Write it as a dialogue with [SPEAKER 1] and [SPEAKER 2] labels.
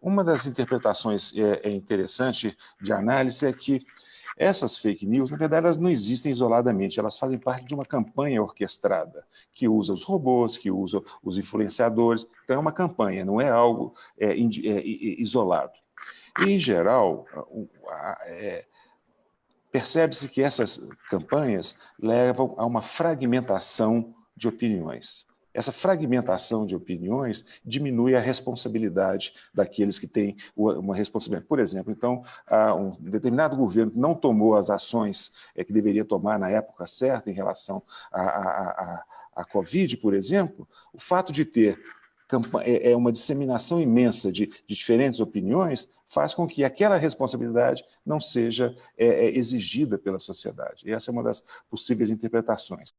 [SPEAKER 1] Uma das interpretações é, é interessante de análise é que essas fake news, na verdade, elas não existem isoladamente, elas fazem parte de uma campanha orquestrada, que usa os robôs, que usa os influenciadores, então é uma campanha, não é algo é, é, isolado. E, em geral, é, percebe-se que essas campanhas levam a uma fragmentação de opiniões. Essa fragmentação de opiniões diminui a responsabilidade daqueles que têm uma responsabilidade. Por exemplo, então, um determinado governo que não tomou as ações é, que deveria tomar na época certa em relação à, à, Covid, por exemplo, o fato de ter é, é uma disseminação imensa de, de, diferentes opiniões, faz com que aquela responsabilidade não seja é, é exigida pela sociedade. E essa é uma das possíveis interpretações.